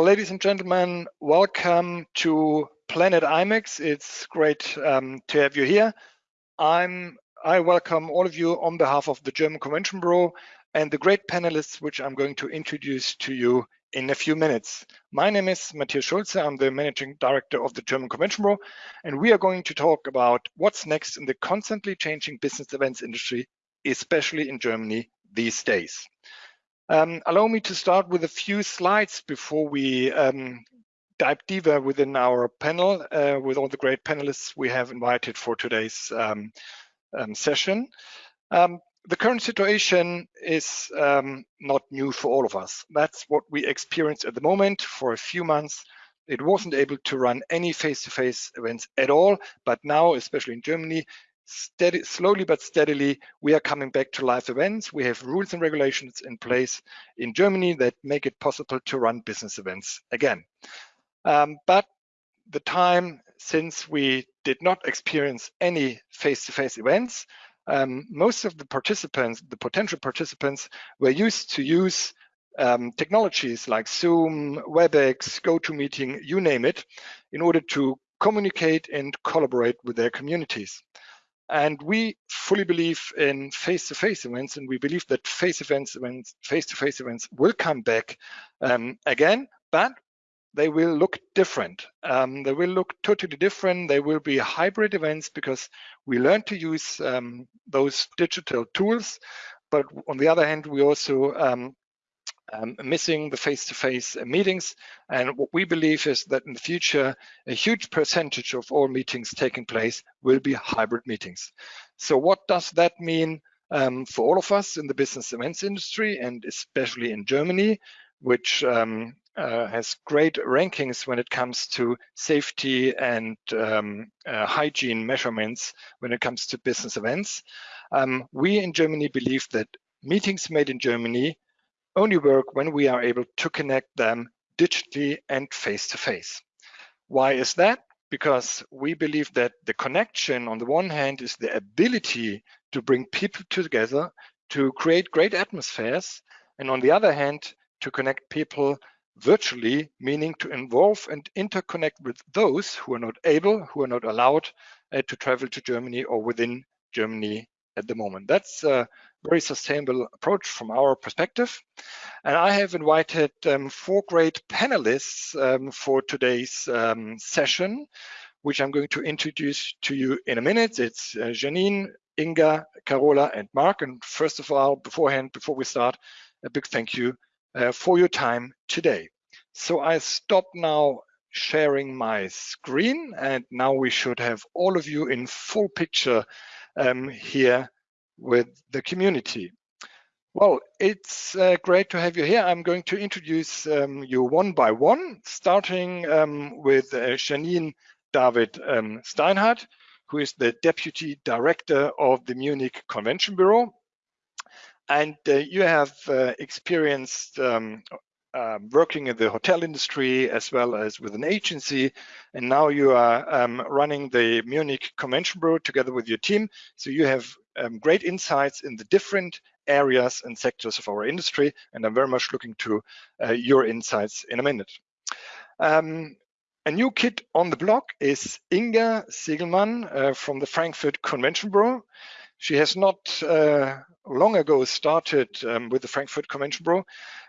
ladies and gentlemen, welcome to Planet IMEX. It's great um, to have you here. I'm I welcome all of you on behalf of the German Convention Bureau and the great panelists which I'm going to introduce to you in a few minutes. My name is Matthias Schultze. I'm the Managing Director of the German Convention Bureau, and we are going to talk about what's next in the constantly changing business events industry, especially in Germany these days. Um, allow me to start with a few slides before we um, dive deeper within our panel uh, with all the great panelists we have invited for today's um, um session. Um, the current situation is um, not new for all of us. That's what we experience at the moment for a few months. It wasn't able to run any face-to-face -face events at all, but now, especially in Germany, steady, slowly but steadily, we are coming back to live events. We have rules and regulations in place in Germany that make it possible to run business events again. Um, but the time since we did not experience any face-to-face -face events, um, most of the participants, the potential participants, were used to use um, technologies like Zoom, WebEx, GoToMeeting, you name it, in order to communicate and collaborate with their communities. And we fully believe in face-to-face -face events, and we believe that face events, events, face-to-face events will come back um, again, but they will look different. Um, they will look totally different. They will be hybrid events because we learn to use um, those digital tools. But on the other hand, we also um, missing the face-to-face -face meetings. And what we believe is that in the future, a huge percentage of all meetings taking place will be hybrid meetings. So what does that mean um, for all of us in the business events industry and especially in Germany, which um, uh, has great rankings when it comes to safety and um, uh, hygiene measurements when it comes to business events. Um, we in Germany believe that meetings made in Germany only work when we are able to connect them digitally and face-to-face. -face. Why is that? Because we believe that the connection on the one hand is the ability to bring people together to create great atmospheres, and on the other hand, to connect people virtually, meaning to involve and interconnect with those who are not able, who are not allowed uh, to travel to Germany or within Germany at the moment. That's a very sustainable approach from our perspective. And I have invited um, four great panelists um, for today's um, session, which I'm going to introduce to you in a minute. It's uh, Janine, Inga, Carola, and Mark. And first of all, beforehand, before we start, a big thank you uh, for your time today. So I stop now sharing my screen and now we should have all of you in full picture um, here with the community. Well, it's uh, great to have you here. I'm going to introduce um, you one by one, starting um, with uh, Janine David um, Steinhardt, who is the Deputy Director of the Munich Convention Bureau. And uh, you have uh, experienced um, working in the hotel industry as well as with an agency. And now you are um, running the Munich Convention Bureau together with your team. So you have um, great insights in the different areas and sectors of our industry. And I'm very much looking to uh, your insights in a minute. Um, a new kid on the block is Inga Segelmann uh, from the Frankfurt Convention Bureau. She has not uh, long ago started um, with the Frankfurt Convention Bureau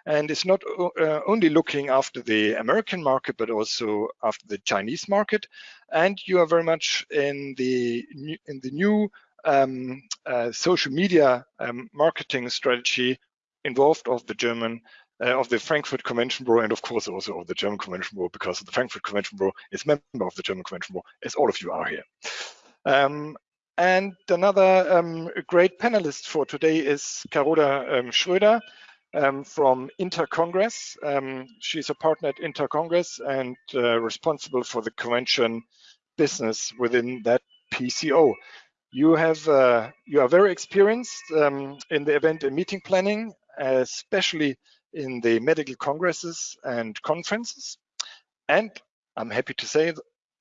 and is not uh, only looking after the American market, but also after the Chinese market. And you are very much in the in the new um, uh, social media um, marketing strategy involved of the German uh, of the Frankfurt Convention Bureau and of course also of the German Convention Bureau because the Frankfurt Convention Bureau is member of the German Convention Bureau as all of you are here. Um, and another um, great panelist for today is Carola um, Schröder um, from Intercongress. Um, she's a partner at Intercongress and uh, responsible for the convention business within that PCO. You have uh, you are very experienced um, in the event and meeting planning, especially in the medical congresses and conferences. And I'm happy to say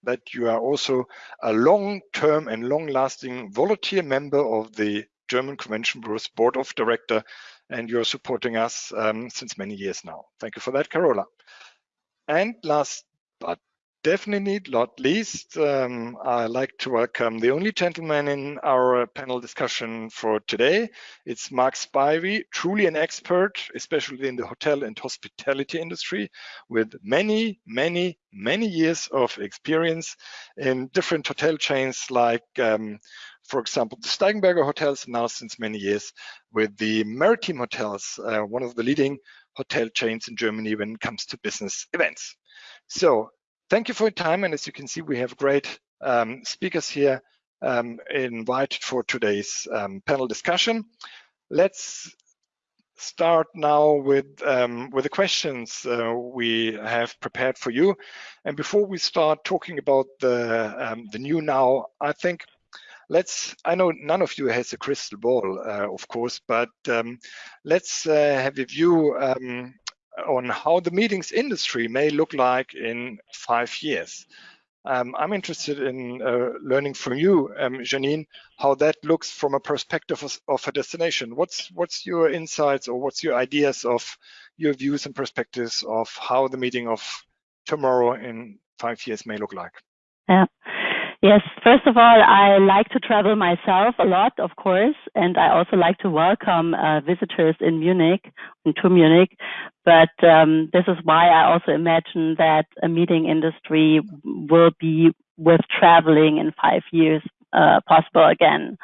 that you are also a long-term and long-lasting volunteer member of the German Convention Bureau's Board of Director, and you're supporting us um, since many years now. Thank you for that, Carola. And last definitely not least, um, I'd like to welcome the only gentleman in our panel discussion for today. It's Mark Spivey, truly an expert, especially in the hotel and hospitality industry, with many, many, many years of experience in different hotel chains like, um, for example, the Steigenberger Hotels, now since many years with the Maritim Hotels, uh, one of the leading hotel chains in Germany when it comes to business events. So thank you for your time. And as you can see, we have great um, speakers here um, invited for today's um, panel discussion. Let's start now with um, with the questions uh, we have prepared for you. And before we start talking about the um, the new now, I think let's. I know none of you has a crystal ball, uh, of course, but um, let's uh, have a view um, on how the meetings industry may look like in five years. Um, I'm interested in uh, learning from you, um, Janine, how that looks from a perspective of, of, a destination. What's what's your insights or what's your ideas of your views and perspectives of how the meeting of tomorrow in five years may look like? Yeah. Yes, first of all, I like to travel myself a lot, of course, and I also like to welcome uh, visitors in Munich, to Munich. But um, this is why I also imagine that a meeting industry will be with traveling in five years uh, possible again.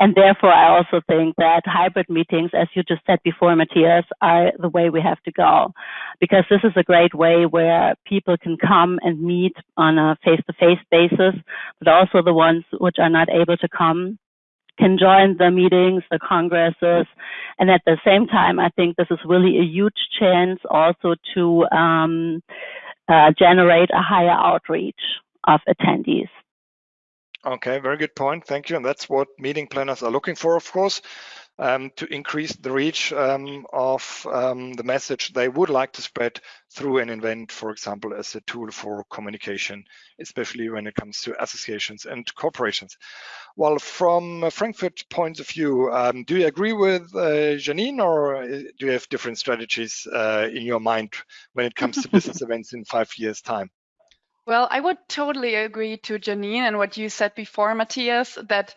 And therefore, I also think that hybrid meetings, as you just said before, Matthias, are the way we have to go. Because this is a great way where people can come and meet on a face to face basis, but also the ones which are not able to come can join the meetings, the congresses. And at the same time, I think this is really a huge chance also to um, uh, generate a higher outreach of attendees. Okay, very good point. Thank you. And that's what meeting planners are looking for, of course, um, to increase the reach um, of um, the message they would like to spread through an event, for example, as a tool for communication, especially when it comes to associations and corporations. Well, from a Frankfurt point of view, um, do you agree with uh, Janine or uh, do you have different strategies uh, in your mind when it comes to business events in five years' time? Well, I would totally agree to Janine and what you said before, Matthias, that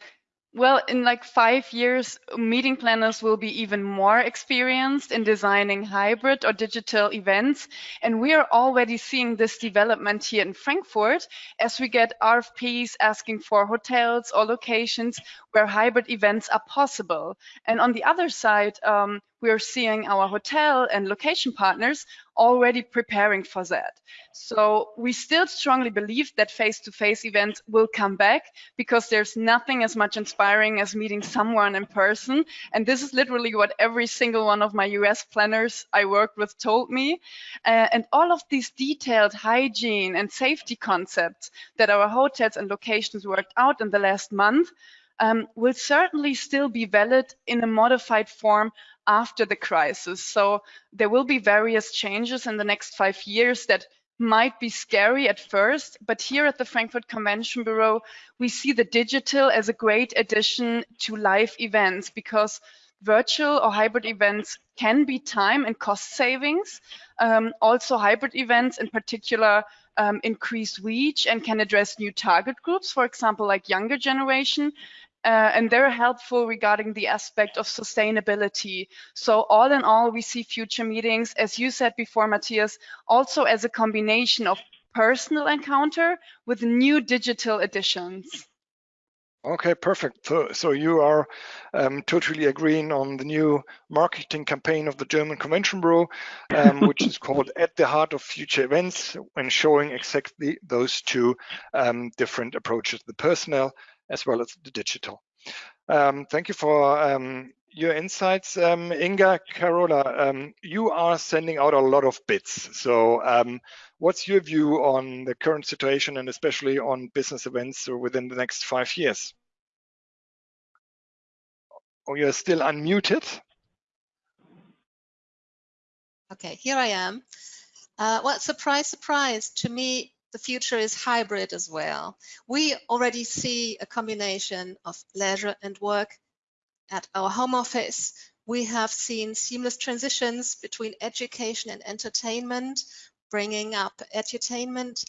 well, in like five years, meeting planners will be even more experienced in designing hybrid or digital events. And we are already seeing this development here in Frankfurt as we get RFPs asking for hotels or locations where hybrid events are possible. And on the other side, um, we are seeing our hotel and location partners already preparing for that. So we still strongly believe that face-to-face -face events will come back because there's nothing as much inspiring as meeting someone in person. And this is literally what every single one of my US planners I worked with told me. Uh, and all of these detailed hygiene and safety concepts that our hotels and locations worked out in the last month um, will certainly still be valid in a modified form after the crisis. So there will be various changes in the next five years that might be scary at first, but here at the Frankfurt Convention Bureau, we see the digital as a great addition to live events because virtual or hybrid events can be time and cost savings. Um, also, hybrid events in particular um, increase reach and can address new target groups, for example, like younger generation, uh, and they're helpful regarding the aspect of sustainability. So all in all, we see future meetings, as you said before, Matthias, also as a combination of personal encounter with new digital additions. Okay, perfect. So, so you are um, totally agreeing on the new marketing campaign of the German Convention Bureau, um, which is called At the Heart of Future Events, and showing exactly those two um, different approaches, the personnel as well as the digital. Um, thank you for um, your insights. Um, Inga, Carola, um, you are sending out a lot of bits. So um, what's your view on the current situation and especially on business events within the next five years? Oh, you're still unmuted. Okay, here I am. Uh, well, surprise, surprise. To me, the future is hybrid as well. We already see a combination of leisure and work at our home office. We have seen seamless transitions between education and entertainment, bringing up edutainment.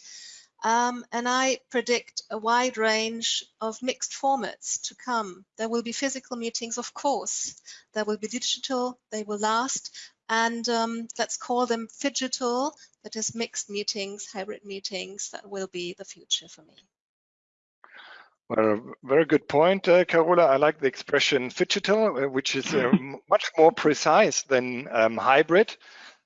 Um, and I predict a wide range of mixed formats to come. There will be physical meetings, of course. There will be digital, they will last. And um, let's call them phygital, that is mixed meetings, hybrid meetings, that will be the future for me. Well, very good point, uh, Carola. I like the expression phygital, uh, which is uh, much more precise than um, hybrid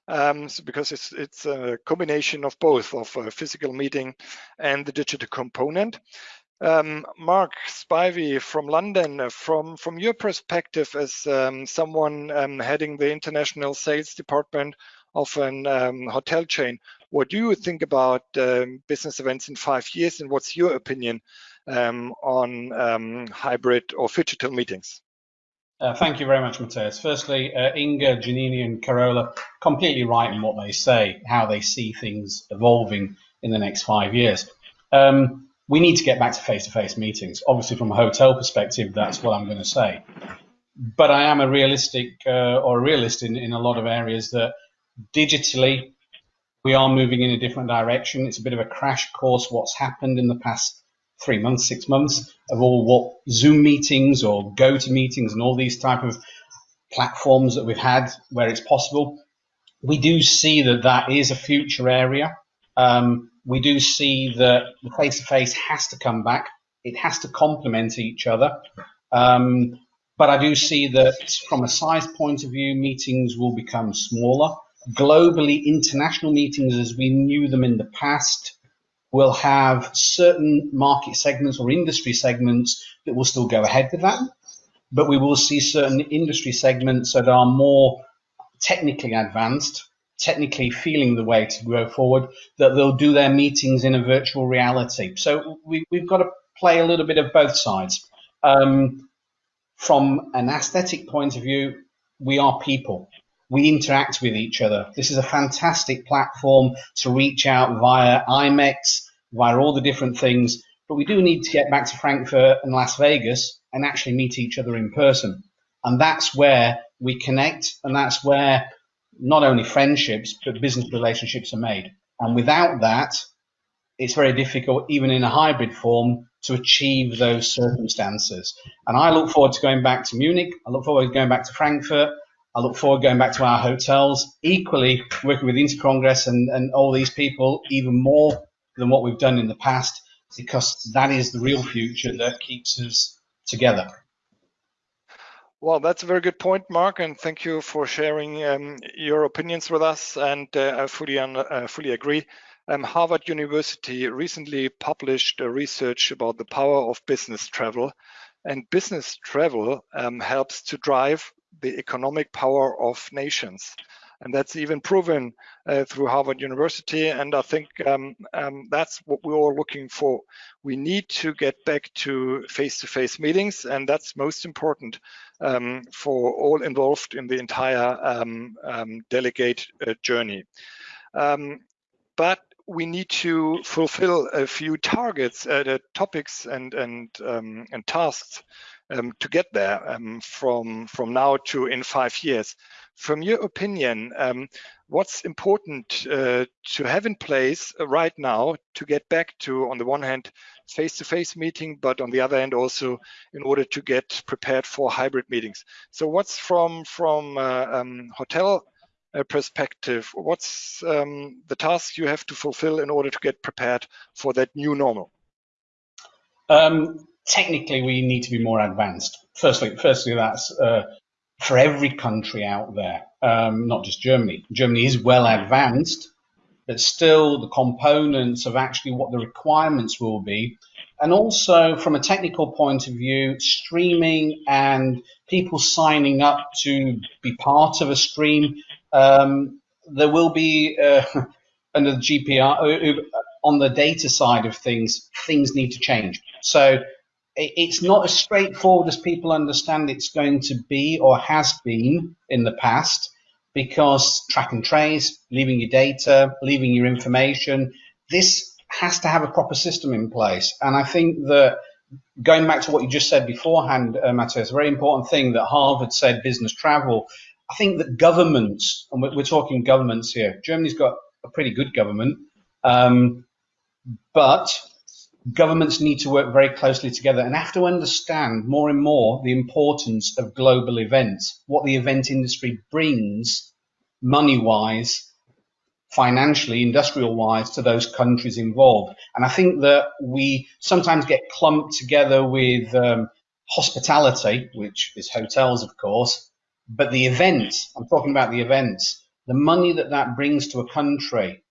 um, so because it's it's a combination of both of a physical meeting and the digital component. Um, Mark Spivey from London, uh, from from your perspective as um, someone um, heading the international sales department of an um, hotel chain, what do you think about um, business events in five years, and what's your opinion um, on hybrid or digital meetings? Uh, thank you very much, Matthias. Firstly, uh, Inga, Giannini, and Carola completely right in what they say, how they see things evolving in the next five years. Um, we need to get back to face-to-face meetings. Obviously, from a hotel perspective, that's what I'm going to say. But I am a realistic uh, or a realist in, in a lot of areas that digitally we are moving in a different direction. It's a bit of a crash course what's happened in the past three months, six months of all what Zoom meetings or GoTo meetings and all these type of platforms that we've had where it's possible. We do see that that is a future area. Um, we do see that the face-to-face has to come back. It has to complement each other. Um, but I do see that from a size point of view, meetings will become smaller. Globally, international meetings as we knew them in the past will have certain market segments or industry segments that will still go ahead with that. But we will see certain industry segments that are more technically advanced, technically feeling the way to go forward, that they'll do their meetings in a virtual reality. So we, have got to play a little bit of both sides. Um, from an aesthetic point of view, we are people we interact with each other. This is a fantastic platform to reach out via IMEX, via all the different things. But we do need to get back to Frankfurt and Las Vegas and actually meet each other in person. And that's where we connect, and that's where not only friendships, but business relationships are made. And without that, it's very difficult, even in a hybrid form, to achieve those circumstances. And I look forward to going back to Munich. I look forward to going back to Frankfurt. I look forward going back to our hotels, equally working with Intercongress and, and all these people even more than what we've done in the past, because that is the real future that keeps us together. Well, that's a very good point, Mark, and thank you for sharing um, your opinions with us. And uh, I fully, uh, fully agree. Um, Harvard University recently published a research about the power of business travel, and business travel um, helps to drive the economic power of nations. And that's even proven uh, through Harvard University. And I think um, um, that's what we're all looking for. We need to get back to face-to-face -face meetings, and that's most important um, for all involved in the entire um, um, delegate uh, journey. Um, but we need to fulfill a few targets, uh, topics and and and tasks um, to get there um, from from now to in five years. From your opinion, um, what's important uh, to have in place right now to get back to, on the one hand, face-to-face -face meeting, but on the other hand also in order to get prepared for hybrid meetings. So what's from from uh, um, hotel uh, perspective, what's um, the task you have to fulfill in order to get prepared for that new normal? Um, technically we need to be more advanced. Firstly, firstly that's uh, for every country out there, um, not just Germany. Germany is well advanced, but still the components of actually what the requirements will be. And also from a technical point of view, streaming and people signing up to be part of a stream, um, there will be uh, under the GDPR, uh, on the data side of things, things need to change. So it's not as straightforward as people understand it's going to be or has been in the past because track and trace, leaving your data, leaving your information, this has to have a proper system in place. And I think that going back to what you just said beforehand, uh, Matthias, a very important thing that Harvard said business travel. I think that governments, and we're, talking governments here, Germany's got a a pretty good government. Um, but governments need to work very closely together and have to understand more and more the importance of global events, what the event industry brings money wise, financially, industrial wise to those countries involved. And I think that we sometimes get clumped together with um, hospitality, which is hotels, of course, but the events, I'm talking about the events, the money that that brings to a country,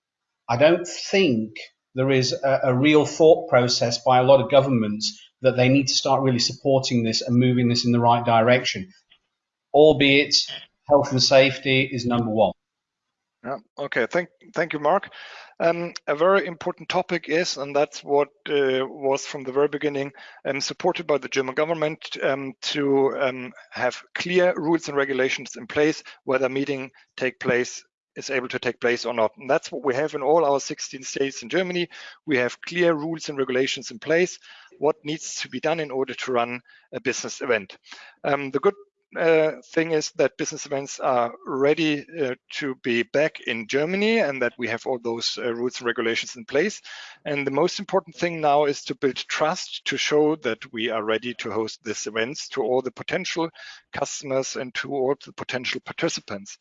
I don't think there is a, a, real thought process by a lot of governments that they need to start really supporting this and moving this in the right direction. Albeit health and safety is number one. Yeah. Okay. Thank thank you, Mark. Um, a very important topic is, and that's what uh, was from the very beginning um, supported by the German government um, to um, have clear rules and regulations in place whether meeting take place is able to take place or not. And that's what we have in all our 16 states in Germany. We have clear rules and regulations in place, what needs to be done in order to run a business event. Um, the good uh, thing is that business events are ready uh, to be back in Germany and that we have all those uh, rules and regulations in place. And the most important thing now is to build trust to show that we are ready to host these events to all the potential customers and to all the potential participants.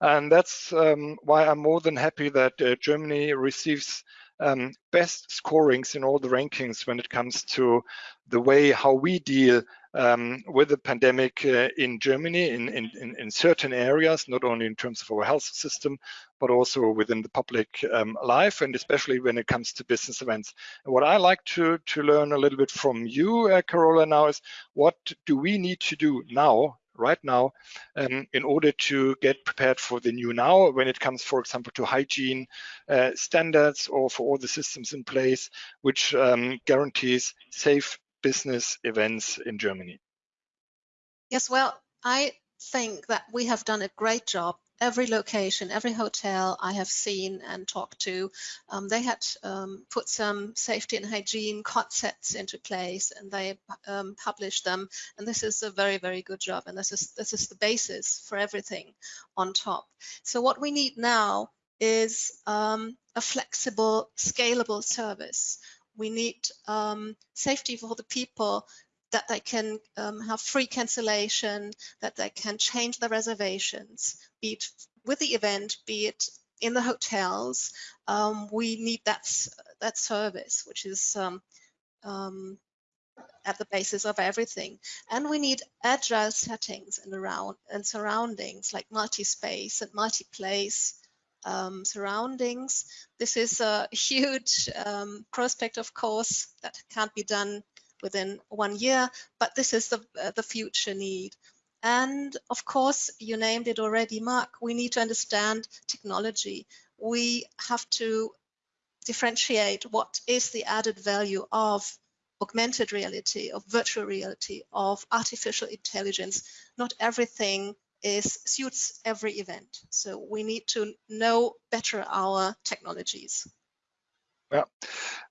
And that's um, why I'm more than happy that uh, Germany receives um, best scorings in all the rankings when it comes to the way how we deal um, with the pandemic uh, in Germany in, in, in, certain areas, not only in terms of our health system, but also within the public um, life, and especially when it comes to business events. And what I like to, to learn a little bit from you, uh, Carola, now is what do we need to do now right now um, in order to get prepared for the new now when it comes, for example, to hygiene uh, standards or for all the systems in place, which um, guarantees safe business events in Germany? Yes, well, I think that we have done a great job. Every location, every hotel I have seen and talked to, um, they had um, put some safety and hygiene concepts into place, and they um, published them. And this is a very, very good job. And this is this is the basis for everything on top. So what we need now is um, a flexible, scalable service we need um, safety for the people that they can um, have free cancellation, that they can change their reservations, be it with the event, be it in the hotels. Um, we need that, that service, which is um, um, at the basis of everything. And we need agile settings and around and surroundings like multi-space and multi-place um, surroundings. This is a huge um, prospect, of course, that can't be done within one year, but this is the, uh, the future need. And of course, you named it already, Mark, we need to understand technology. We have to differentiate what is the added value of augmented reality, of virtual reality, of artificial intelligence. Not everything is suits every event. So we need to know better our technologies. Yeah,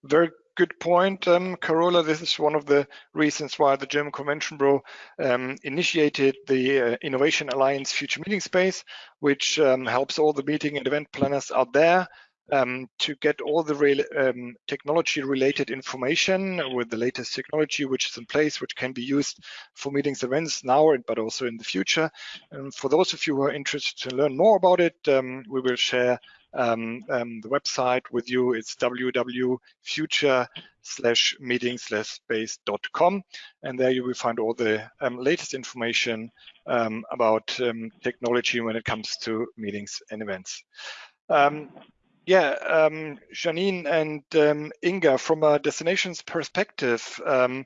very good point, um, Carola. This is one of the reasons why the German Convention Bureau um, initiated the uh, Innovation Alliance Future Meeting Space, which um, helps all the meeting and event planners out there um, to get all the um, technology related information with the latest technology which is in place, which can be used for meetings, and events now, but also in the future. And for those of you who are interested to learn more about it, um, we will share um, um, the website with you. It's www.future slash meeting slash space.com. And there you will find all the um, latest information about technology when it comes to meetings and events. Um, yeah, um, Janine and um, Inga, from a destinations perspective, um,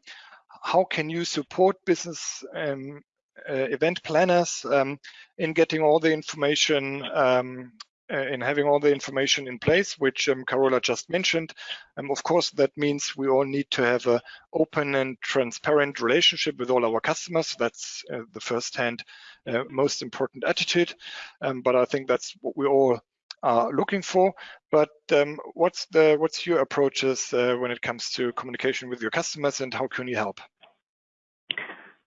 how can you support business um, uh, event planners um, in getting all the information, um, uh, in having all the information in place, which Carola just mentioned? of course, that means we all need to have an open and transparent relationship with all our customers. That's uh, the first hand, uh, most important attitude. but I think that's what we all are looking for. But um, what's the what's your approaches uh, when it comes to communication with your customers, and how can you help?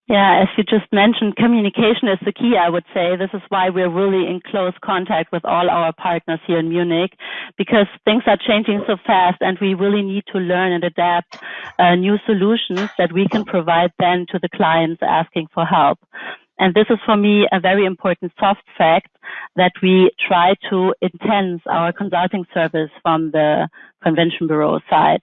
Yeah, as you just mentioned, communication is the key, I would say. This is why we're really in close contact with all our partners here in Munich because things are changing so fast and we really need to learn and adapt uh, new solutions that we can provide then to the clients asking for help. And this is for me a very important soft fact that we try to enhance our consulting service from the convention bureau side.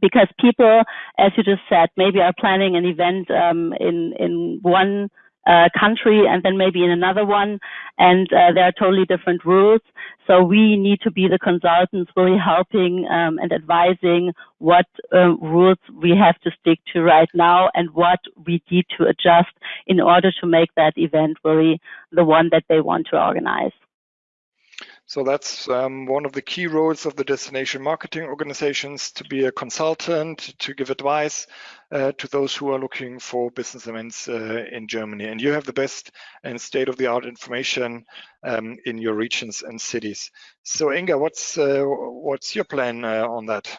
Because people, as you just said, maybe are planning an event um, in in one uh, country and then maybe in another one, and uh, there are totally different rules. So we need to be the consultants, really helping um, and advising what uh, rules we have to stick to right now and what we need to adjust in order to make that event really the one that they want to organize. So that's um, one of the key roles of the destination marketing organizations to be a consultant, to give advice uh, to those who are looking for business events uh, in Germany. And you have the best and state of the art information um, in your regions and cities. So Inga, what's, uh, what's your plan uh, on that?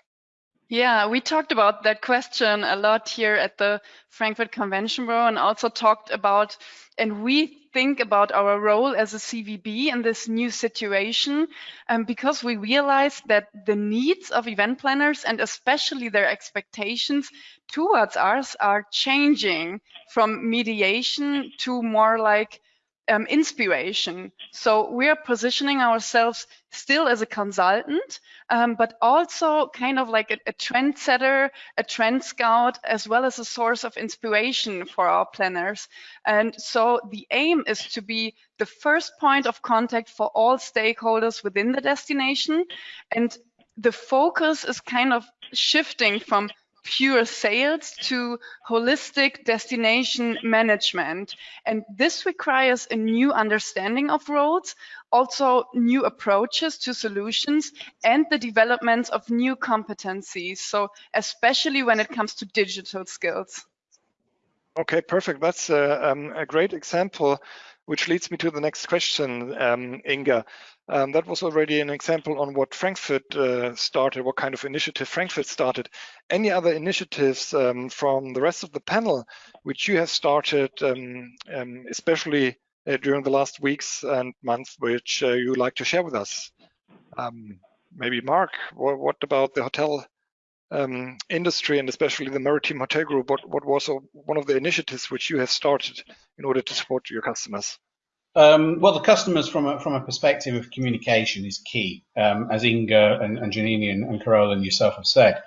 Yeah, we talked about that question a lot here at the Frankfurt Convention Bureau and also talked about, and we think about our role as a CVB in this new situation um, because we realize that the needs of event planners and especially their expectations towards us are changing from mediation to more like um, inspiration. So we are positioning ourselves still as a consultant, um, but also kind of like a, a trendsetter, a trend scout, as well as a source of inspiration for our planners. And so the aim is to be the first point of contact for all stakeholders within the destination. And the focus is kind of shifting from pure sales to holistic destination management. And this requires a new understanding of roles, also new approaches to solutions and the development of new competencies. So especially when it comes to digital skills. Okay, perfect. That's a, um, a great example, which leads me to the next question, um, Inga. Um, that was already an example on what Frankfurt uh, started, what kind of initiative Frankfurt started. Any other initiatives um, from the rest of the panel which you have started, um, um especially uh, during the last weeks and months, which uh, you like to share with us? Um, maybe Mark, what, what, about the hotel um, industry and especially the Maritim Hotel Group? What, what was one of the initiatives which you have started in order to support your customers? Um, well, the customers, from a, from a perspective of communication, is key, um, as Inga and, and Janini and, and and yourself have said.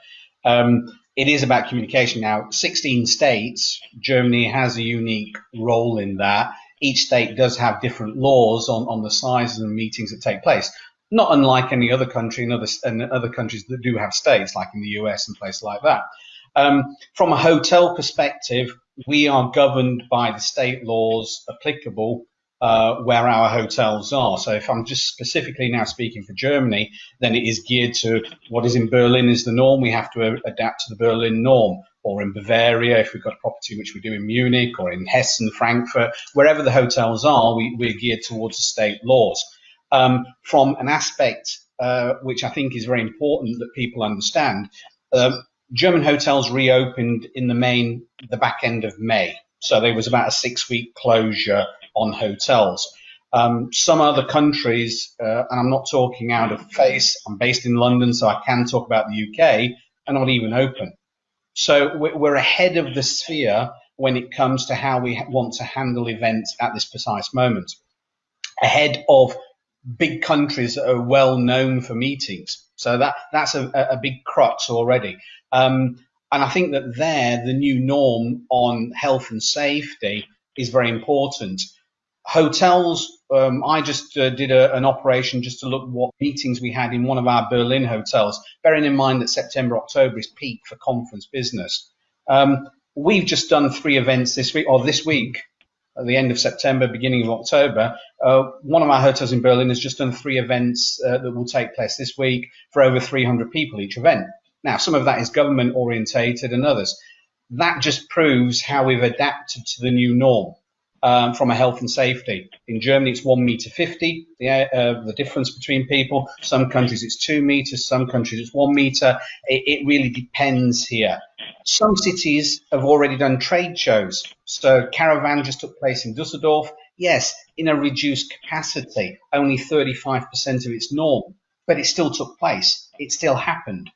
Um, it is about communication. Now, 16 states, Germany has a unique role in that. Each state does have different laws on, on the sizes and meetings that take place. Not unlike any other country and other, and other countries that do have states, like in the US and places like that. Um, from a hotel perspective, we are governed by the state laws applicable uh, where our hotels are. So if I'm just specifically now speaking for Germany, then it is geared to what is in Berlin is the norm. We have to adapt to the Berlin norm. Or in Bavaria, if we've got a property which we do in Munich or in Hessen, Frankfurt, wherever the hotels are, we, we're geared towards the state laws. Um, from an aspect uh, which I think is very important that people understand, um, German hotels reopened in the main the back end of May. So there was about a six week closure on hotels. Um, some other countries, uh, and I'm not talking out of face, I'm based in London, so I can talk about the UK, are not even open. So we're ahead of the sphere when it comes to how we want to handle events at this precise moment. Ahead of big countries that are well known for meetings. So that that's a, a big crux already. Um, and I think that there, the new norm on health and safety is very important hotels, um, I just uh, did a, an operation just to look what meetings we had in one of our Berlin hotels, bearing in mind that September, October is peak for conference business. Um, we've just done three events this week, or this week, at the end of September, beginning of October. Uh, one of our hotels in Berlin has just done three events uh, that will take place this week for over 300 people each event. Now, some of that is government orientated and others. That just proves how we've adapted to the new norm. Um, from a health and safety. In Germany, it's one meter 50, the, uh, the difference between people. Some countries it's two meters, some countries it's one meter. It, it really depends here. Some cities have already done trade shows. So Caravan just took place in Dusseldorf. Yes, in a reduced capacity, only 35% of its norm, but it still took place. It still happened.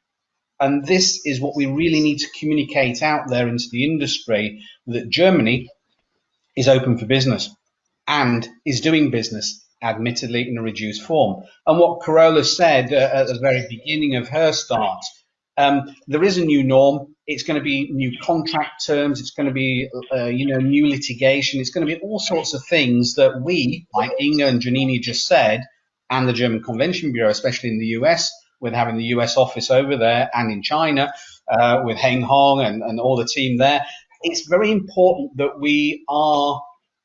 And this is what we really need to communicate out there into the industry that Germany is open for business and is doing business, admittedly in a reduced form. And what Carola said uh, at the very beginning of her start, um, there is a new norm. It's going to be new contract terms. It's going to be, uh, you know, new litigation. It's going to be all sorts of things that we, like Inga and Janini just said, and the German Convention Bureau, especially in the US, with having the US office over there and in China, uh, with Heng Hong and, and all the team there, it's very important that we are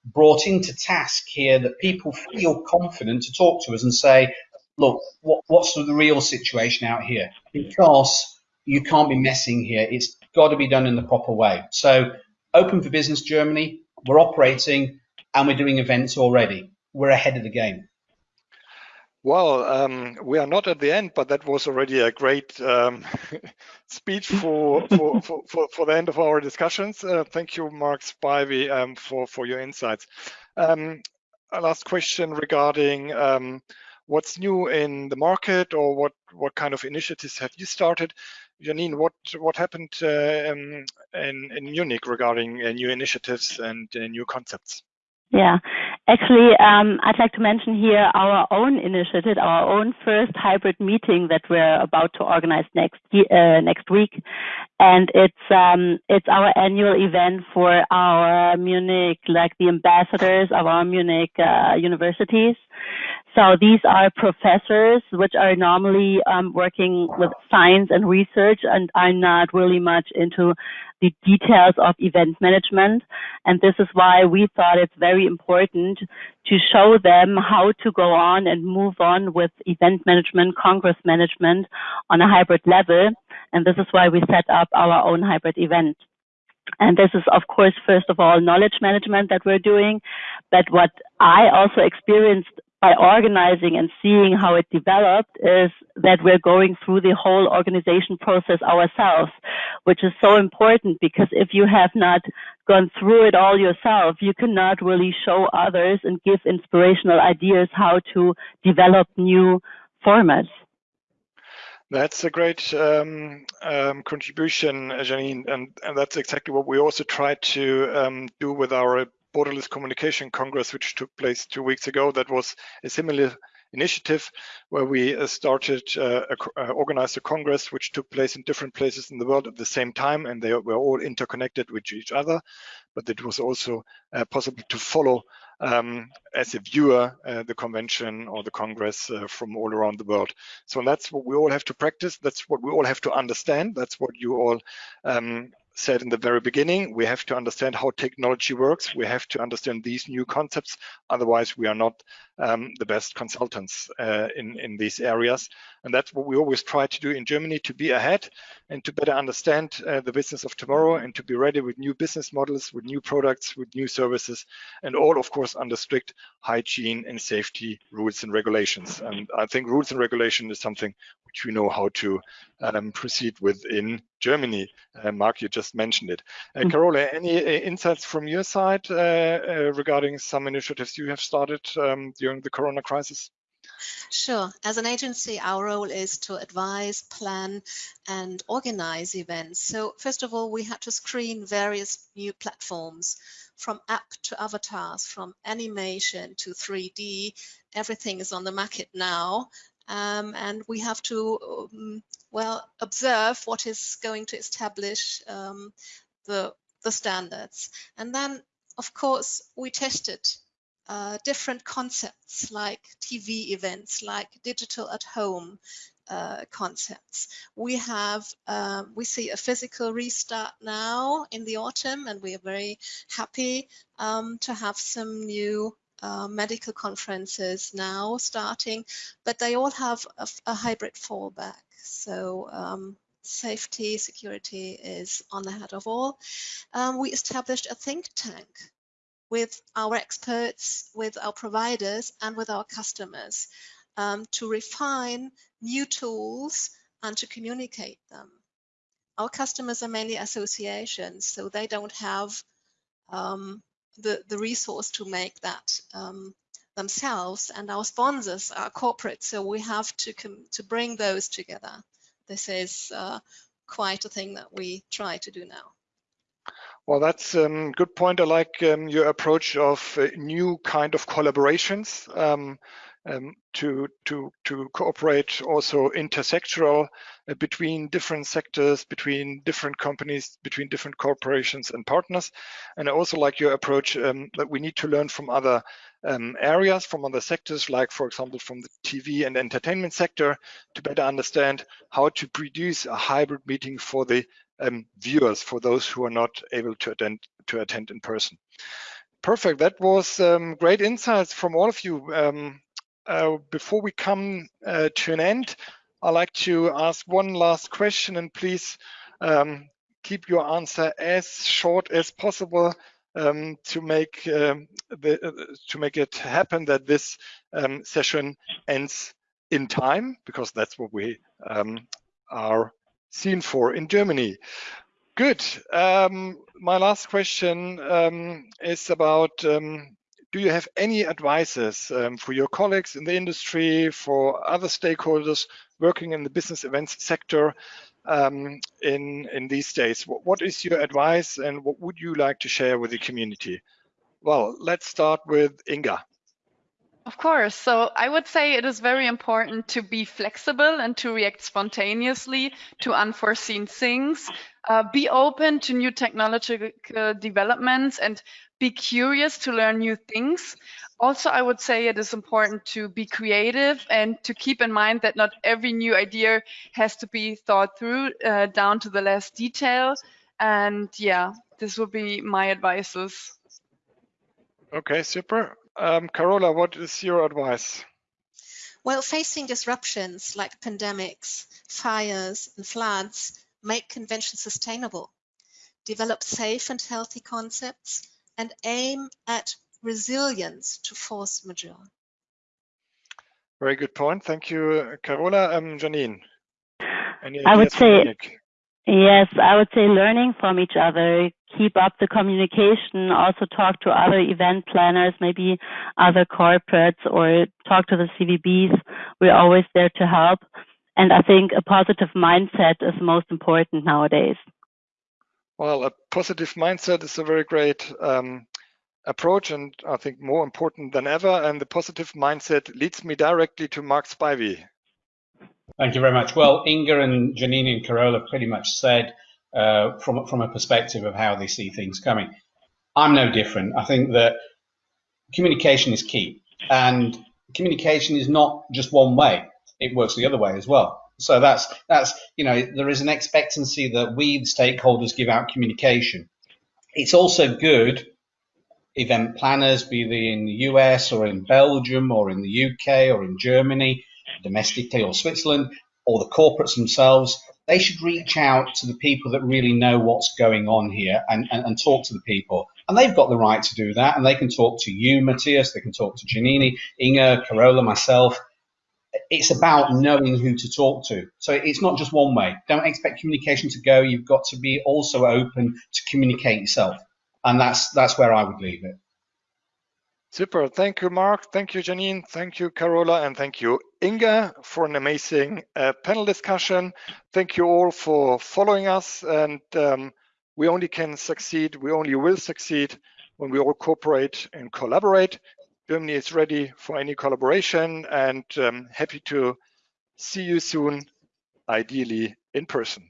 brought into task here, that people feel confident to talk to us and say, look, what, what's the real situation out here? Because you can't be messing here. It's got to be done in the proper way. So, open for business Germany, we're operating and we're doing events already. We're ahead of the game. Well, um, we are not at the end, but that was already a great um, speech for, for, for, for, for, the end of our discussions. Uh, thank you, Mark Spivey, um, for, for your insights. Um, a last question regarding um, what's new in the market or what, what kind of initiatives have you started? Janine, what, what happened uh, um, in, in Munich regarding uh, new initiatives and uh, new concepts? Yeah, actually, um, I'd like to mention here our own initiative, our own first hybrid meeting that we're about to organize next uh, next week, and it's um, it's our annual event for our Munich, like the ambassadors of our Munich uh, universities. So these are professors which are normally um, working with science and research and are not really much into the details of event management. And this is why we thought it's very important to show them how to go on and move on with event management, congress management on a hybrid level. And this is why we set up our own hybrid event. And this is, of course, first of all, knowledge management that we're doing. But what I also experienced by organizing and seeing how it developed is that we're going through the whole organization process ourselves, which is so important because if you have not gone through it all yourself, you cannot really show others and give inspirational ideas how to develop new formats. That's a great um, um, contribution, Janine, and, and, that's exactly what we also try to um, do with our Borderless Communication Congress, which took place two weeks ago. That was a similar initiative where we uh, started uh, uh, organized a congress which took place in different places in the world at the same time and they were all interconnected with each other. But it was also uh, possible to follow um, as a viewer uh, the convention or the congress uh, from all around the world. So that's what we all have to practice. That's what we all have to understand. That's what you all um, said in the very beginning, we have to understand how technology works. We have to understand these new concepts. Otherwise, we are not um, the best consultants uh, in, in these areas. And that's what we always try to do in Germany, to be ahead and to better understand uh, the business of tomorrow and to be ready with new business models, with new products, with new services, and all, of course, under strict hygiene and safety rules and regulations. And I think rules and regulation is something which we know how to um, proceed with in Germany. Uh, Mark, you just mentioned it. Uh, mm. Carola, any uh, insights from your side uh, uh, regarding some initiatives you have started um, during the Corona crisis? Sure. As an agency, our role is to advise, plan, and organize events. So first of all, we had to screen various new platforms from app to avatars, from animation to 3D. Everything is on the market now. Um, and we have to, um, well, observe what is going to establish um, the, the standards. And then, of course, we tested uh, different concepts like TV events, like digital at home uh, concepts. We have, um, we see a physical restart now in the autumn, and we are very happy um, to have some new uh, medical conferences now starting, but they all have a, a hybrid fallback. So um, safety, security is on the head of all. Um, we established a think tank with our experts, with our providers, and with our customers um, to refine new tools and to communicate them. Our customers are mainly associations, so they don't have um, the, the resource to make that um, themselves. And our sponsors are corporate, so we have to, to bring those together. This is uh, quite a thing that we try to do now. Well, that's a um, good point. I like um, your approach of uh, new kind of collaborations. Um, um, to to to cooperate also intersectoral uh, between different sectors, between different companies, between different corporations and partners. And I also like your approach um, that we need to learn from other um, areas, from other sectors, like for example from the TV and entertainment sector, to better understand how to produce a hybrid meeting for the um, viewers, for those who are not able to attend to attend in person. Perfect. That was um, great insights from all of you. Um, uh, before we come uh, to an end, I'd like to ask one last question and please um, keep your answer as short as possible um, to make um, the, uh, to make it happen that this session ends in time because that's what we are seen for in Germany. Good. Um, my last question um, is about um do you have any advices um, for your colleagues in the industry, for other stakeholders working in the business events sector um, in, in these days? What, what is your advice and what would you like to share with the community? Well, let's start with Inga. Of course. So I would say it is very important to be flexible and to react spontaneously to unforeseen things. Uh, be open to new technological developments and be curious to learn new things. Also, I would say it is important to be creative and to keep in mind that not every new idea has to be thought through uh, down to the last detail. And yeah, this would be my advices. Okay, super. Um, Carola, what is your advice? Well, facing disruptions like pandemics, fires, and floods make conventions sustainable. Develop safe and healthy concepts and aim at resilience to force majeure. Very good point. Thank you, Carola. Um, Janine. I would say, yes, I would say learning from each other, keep up the communication, also talk to other event planners, maybe other corporates, or talk to the CVBs. We're always there to help. And I think a positive mindset is most important nowadays. Well, a positive mindset is a very great um, approach and I think more important than ever. And the positive mindset leads me directly to Mark Spivey. Thank you very much. Well, Inga and Janine and Carola pretty much said uh, from, from a perspective of how they see things coming. I'm no different. I think that communication is key and communication is not just one way. It works the other way as well. So that's that's you know there is an expectancy that we the stakeholders give out communication. It's also good event planners, be they in the US or in Belgium or in the UK or in Germany, domestically or Switzerland, or the corporates themselves, they should reach out to the people that really know what's going on here and, and, and talk to the people. And they've got the right to do that. And they can talk to you, Matthias, they can talk to Janine, Inga, Carola, myself, it's about knowing who to talk to. So it's not just one way. Don't expect communication to go. You've got to be also open to communicate yourself. And that's that's where I would leave it. Super. Thank you, Mark. Thank you, Janine. Thank you, Carola. And thank you, Inga, for an amazing uh, panel discussion. Thank you all for following us. And um, we only can succeed, we only will succeed when we all cooperate and collaborate. Germany is ready for any collaboration and um, happy to see you soon, ideally in person.